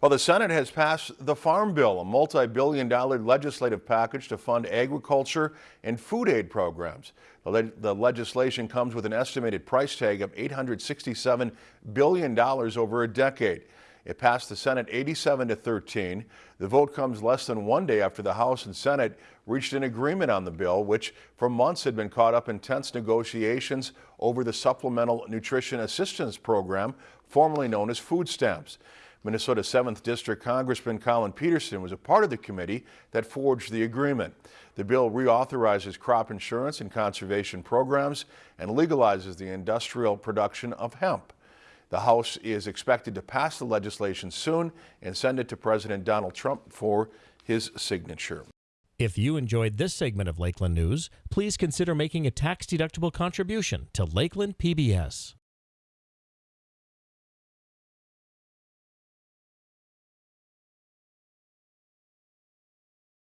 Well, the Senate has passed the Farm Bill, a multi-billion dollar legislative package to fund agriculture and food aid programs. The, le the, legislation comes with an estimated price tag of $867 billion over a decade. It passed the Senate 87 to 13. The vote comes less than one day after the House and Senate reached an agreement on the bill, which for months had been caught up in tense negotiations over the Supplemental Nutrition Assistance Program, formerly known as food stamps. Minnesota 7th District Congressman Collin Peterson was a part of the committee that forged the agreement. The bill reauthorizes crop insurance and conservation programs and legalizes the industrial production of hemp. The House is expected to pass the legislation soon and send it to President Donald Trump for his signature. If you enjoyed this segment of Lakeland News, please consider making a tax-deductible contribution to Lakeland PBS.